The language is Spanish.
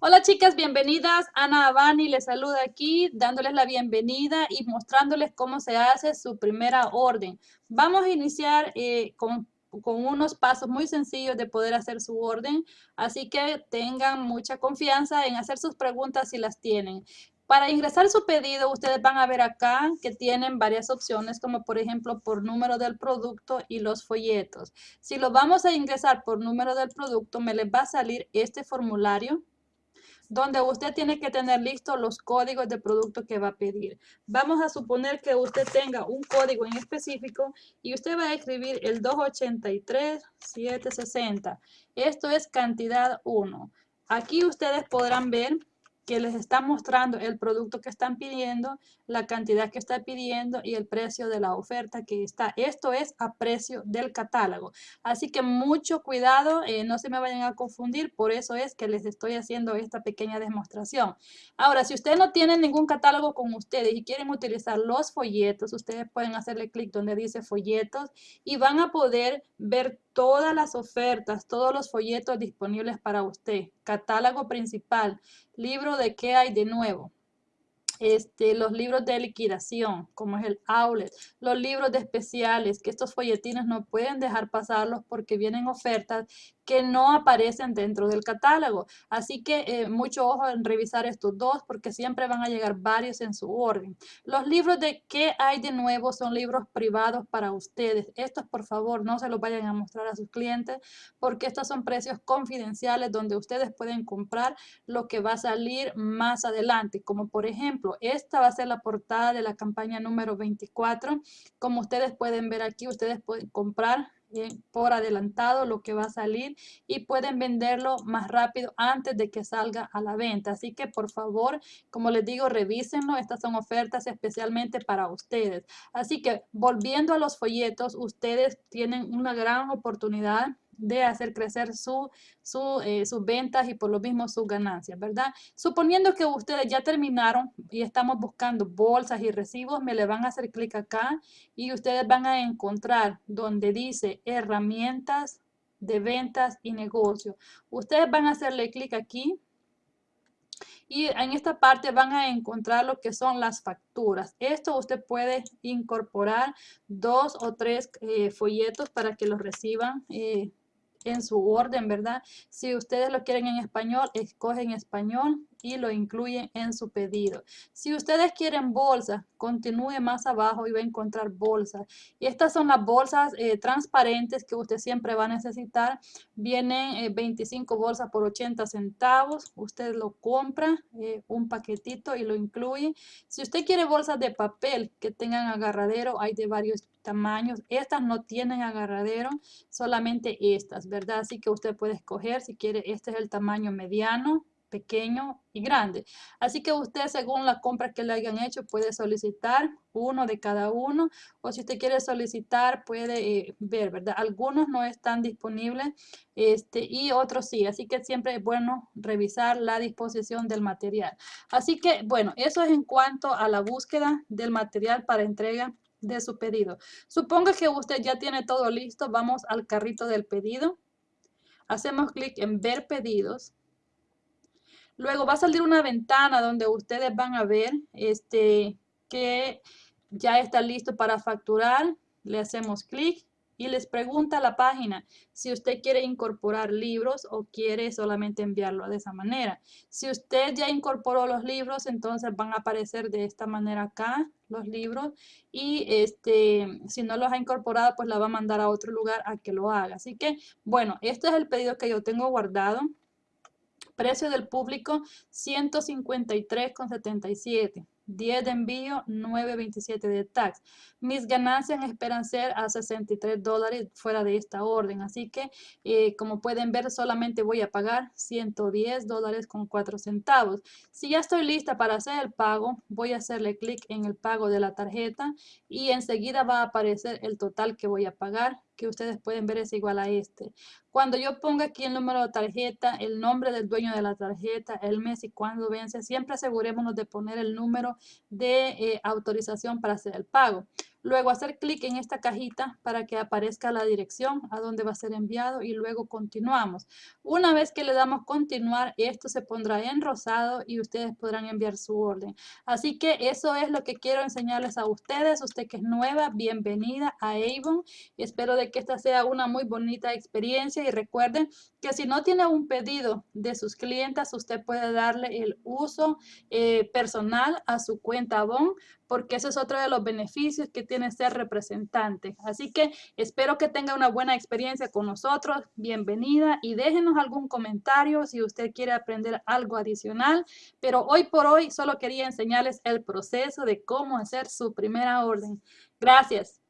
Hola chicas, bienvenidas. Ana Abani les saluda aquí, dándoles la bienvenida y mostrándoles cómo se hace su primera orden. Vamos a iniciar eh, con, con unos pasos muy sencillos de poder hacer su orden, así que tengan mucha confianza en hacer sus preguntas si las tienen. Para ingresar su pedido, ustedes van a ver acá que tienen varias opciones, como por ejemplo por número del producto y los folletos. Si lo vamos a ingresar por número del producto, me les va a salir este formulario donde usted tiene que tener listos los códigos de producto que va a pedir. Vamos a suponer que usted tenga un código en específico y usted va a escribir el 283-760. Esto es cantidad 1. Aquí ustedes podrán ver que les está mostrando el producto que están pidiendo, la cantidad que está pidiendo y el precio de la oferta que está. Esto es a precio del catálogo. Así que mucho cuidado, eh, no se me vayan a confundir, por eso es que les estoy haciendo esta pequeña demostración. Ahora, si ustedes no tienen ningún catálogo con ustedes y quieren utilizar los folletos, ustedes pueden hacerle clic donde dice folletos y van a poder ver todas las ofertas, todos los folletos disponibles para usted. Catálogo principal, libro de qué hay de nuevo. Este, los libros de liquidación, como es el outlet, los libros de especiales, que estos folletines no pueden dejar pasarlos porque vienen ofertas que no aparecen dentro del catálogo. Así que eh, mucho ojo en revisar estos dos porque siempre van a llegar varios en su orden. Los libros de qué hay de nuevo son libros privados para ustedes. Estos por favor no se los vayan a mostrar a sus clientes porque estos son precios confidenciales donde ustedes pueden comprar lo que va a salir más adelante. Como por ejemplo, esta va a ser la portada de la campaña número 24. Como ustedes pueden ver aquí, ustedes pueden comprar por adelantado lo que va a salir y pueden venderlo más rápido antes de que salga a la venta. Así que por favor, como les digo, revísenlo. Estas son ofertas especialmente para ustedes. Así que volviendo a los folletos, ustedes tienen una gran oportunidad de hacer crecer su, eh, sus ventas y por lo mismo sus ganancias, ¿verdad? Suponiendo que ustedes ya terminaron y estamos buscando bolsas y recibos, me le van a hacer clic acá y ustedes van a encontrar donde dice herramientas de ventas y negocio. Ustedes van a hacerle clic aquí y en esta parte van a encontrar lo que son las facturas. Esto usted puede incorporar dos o tres eh, folletos para que los reciban eh, en su orden, ¿verdad? Si ustedes lo quieren en español, escogen español y lo incluyen en su pedido. Si ustedes quieren bolsas, continúe más abajo y va a encontrar bolsas. Y estas son las bolsas eh, transparentes que usted siempre va a necesitar. Vienen 25 eh, bolsas por 80 centavos. Usted lo compra, eh, un paquetito y lo incluye. Si usted quiere bolsas de papel que tengan agarradero, hay de varios tamaños. Estas no tienen agarradero, solamente estas, ¿verdad? Así que usted puede escoger si quiere, este es el tamaño mediano, pequeño y grande. Así que usted, según la compra que le hayan hecho, puede solicitar uno de cada uno. O si usted quiere solicitar, puede eh, ver, ¿verdad? Algunos no están disponibles este, y otros sí. Así que siempre es bueno revisar la disposición del material. Así que, bueno, eso es en cuanto a la búsqueda del material para entrega de su pedido. Suponga que usted ya tiene todo listo. Vamos al carrito del pedido. Hacemos clic en ver pedidos Luego va a salir una ventana donde ustedes van a ver este, que ya está listo para facturar. Le hacemos clic y les pregunta la página si usted quiere incorporar libros o quiere solamente enviarlo de esa manera. Si usted ya incorporó los libros, entonces van a aparecer de esta manera acá los libros y este, si no los ha incorporado, pues la va a mandar a otro lugar a que lo haga. Así que, bueno, este es el pedido que yo tengo guardado. Precio del público 153,77. 10 de envío, 9.27 de tax. Mis ganancias esperan ser a 63 dólares fuera de esta orden. Así que, eh, como pueden ver, solamente voy a pagar 110 dólares con 4 centavos. Si ya estoy lista para hacer el pago, voy a hacerle clic en el pago de la tarjeta y enseguida va a aparecer el total que voy a pagar que ustedes pueden ver es igual a este. Cuando yo ponga aquí el número de tarjeta, el nombre del dueño de la tarjeta, el mes y cuándo vence, siempre asegurémonos de poner el número de eh, autorización para hacer el pago. Luego hacer clic en esta cajita para que aparezca la dirección a donde va a ser enviado y luego continuamos. Una vez que le damos continuar, esto se pondrá en rosado y ustedes podrán enviar su orden. Así que eso es lo que quiero enseñarles a ustedes. Usted que es nueva, bienvenida a Avon. Espero de que esta sea una muy bonita experiencia y recuerden que si no tiene un pedido de sus clientas, usted puede darle el uso eh, personal a su cuenta Avon porque ese es otro de los beneficios que tiene ser representante. Así que espero que tenga una buena experiencia con nosotros. Bienvenida y déjenos algún comentario si usted quiere aprender algo adicional. Pero hoy por hoy solo quería enseñarles el proceso de cómo hacer su primera orden. Gracias.